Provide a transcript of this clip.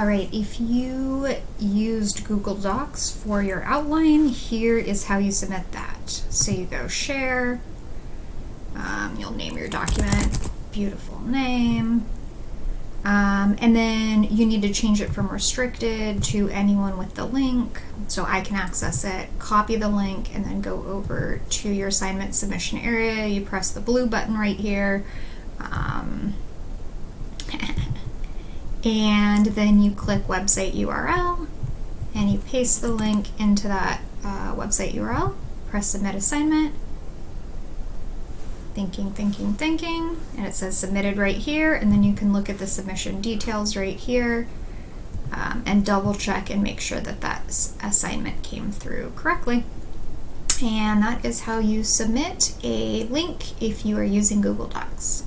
All right, if you used Google Docs for your outline, here is how you submit that. So you go share, um, you'll name your document, beautiful name, um, and then you need to change it from restricted to anyone with the link so I can access it, copy the link, and then go over to your assignment submission area. You press the blue button right here. Um, and then you click website URL and you paste the link into that uh, website URL, press submit assignment, thinking, thinking, thinking, and it says submitted right here, and then you can look at the submission details right here um, and double check and make sure that that assignment came through correctly. And that is how you submit a link if you are using Google Docs.